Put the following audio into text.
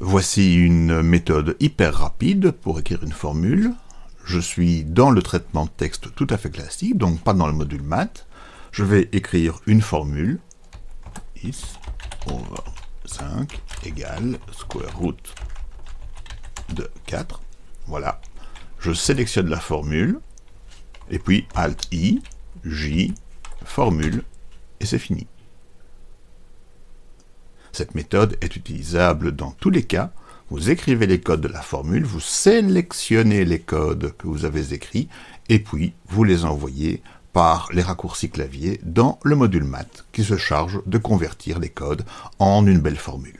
Voici une méthode hyper rapide pour écrire une formule. Je suis dans le traitement de texte tout à fait classique, donc pas dans le module maths. Je vais écrire une formule. is over 5 égale square root de 4. Voilà. Je sélectionne la formule, et puis Alt-I, J, formule, et c'est fini. Cette méthode est utilisable dans tous les cas. Vous écrivez les codes de la formule, vous sélectionnez les codes que vous avez écrits, et puis vous les envoyez par les raccourcis clavier dans le module math qui se charge de convertir les codes en une belle formule.